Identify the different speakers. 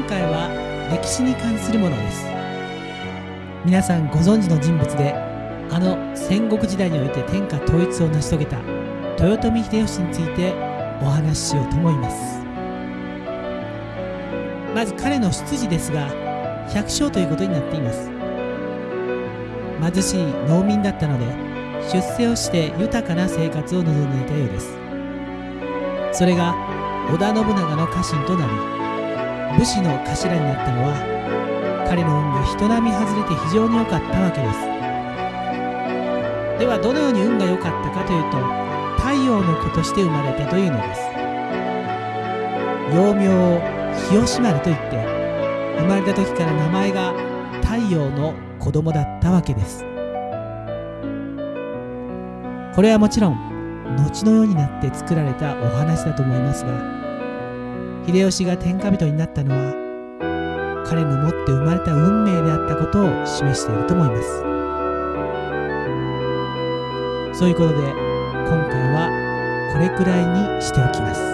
Speaker 1: 今回は歴史に関するものです。皆さんご存知の人物であの戦国時代において天下統一を成し遂げた豊臣秀吉についてお話ししようと思います。まず彼の出自ですが百姓ということになっています。貧しい農民だったので出世をして豊かな生活を望んでいたようです。それが織田信長の家臣となり武士の頭になったのは彼の運が人並み外れて非常に良かったわけです。ではどのように運が良かったかというと太陽の子として生まれたというのです。幼名を日吉丸といって生まれた時から名前が太陽の子供だったわけです。これはもちろん後の世になって作られたお話だと思いますが秀吉が天下人になったのは彼の持って生まれた運命であったことを示していると思います。そういうことで今回はこれくらいにしておきます。